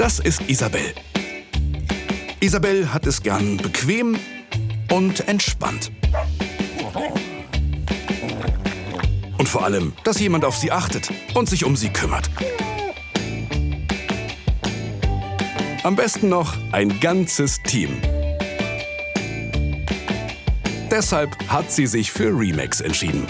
Das ist Isabel. Isabel hat es gern bequem und entspannt. Und vor allem, dass jemand auf sie achtet und sich um sie kümmert. Am besten noch ein ganzes Team. Deshalb hat sie sich für Remax entschieden.